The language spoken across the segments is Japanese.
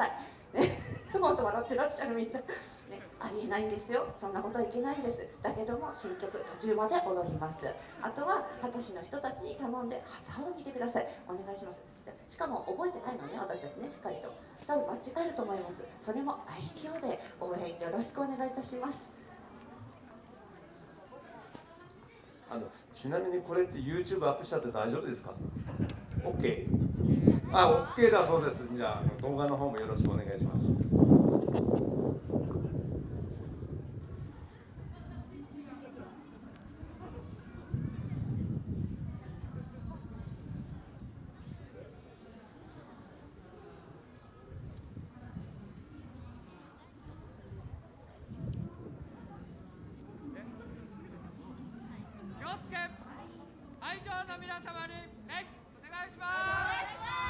さい。ね、本当笑ってらっしゃるみたい。ね、ありえないんですよ。そんなことはいけないんです。だけども、新曲途中まで踊ります。あとは、旗師の人たちに頼んで、旗を見てください。お願いします。しかも、覚えてないのね、私たちね、しっかりと。多分間違えると思います。それも愛嬌で応援よろしくお願いいたします。あのちなみにこれって YouTube アップしちゃって大丈夫ですか ?OK あ、オッケーだそうです。じゃあ動画の方もよろしくお願いします。会場の皆様にレッツお願いします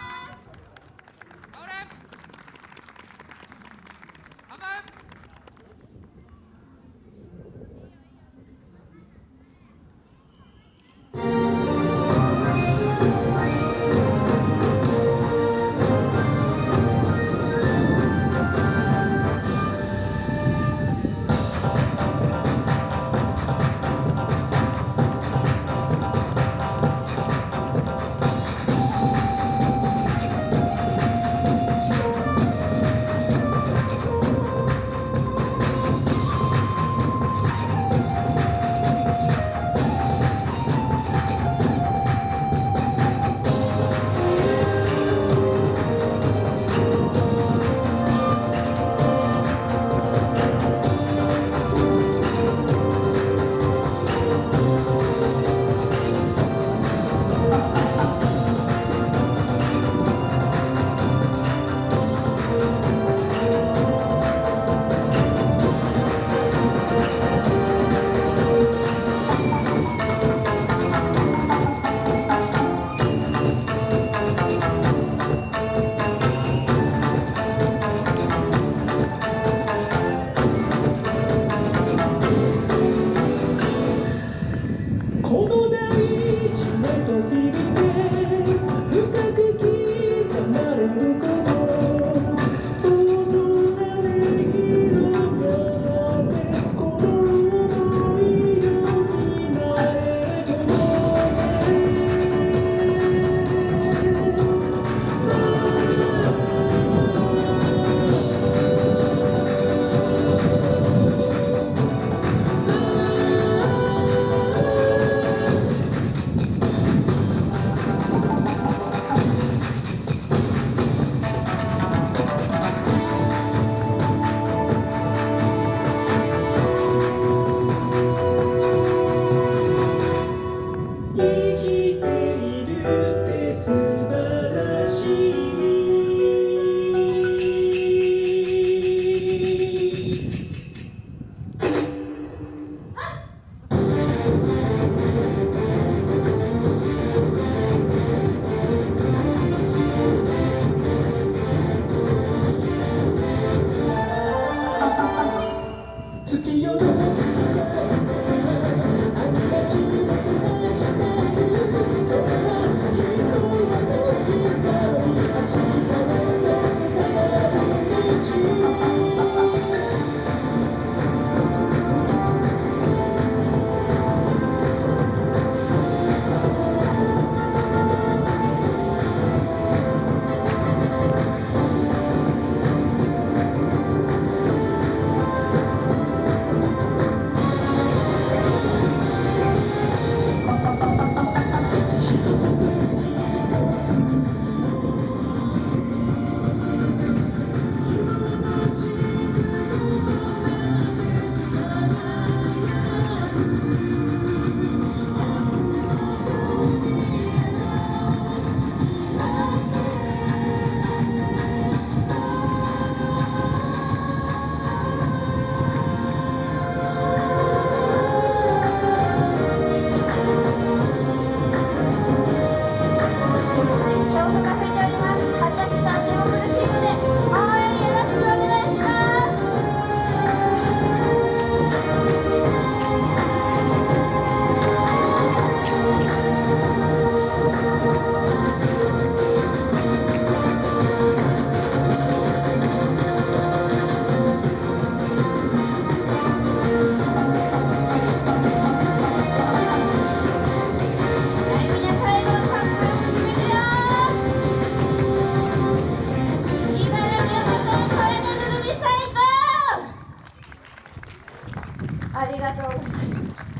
ありがとうございます。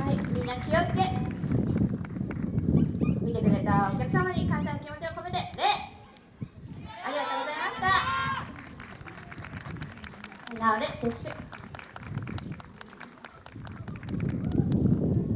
はいみんな気をつけ。見てくれたお客様に感謝の気持ちを込めて礼ありがとうございましたなおれ撤収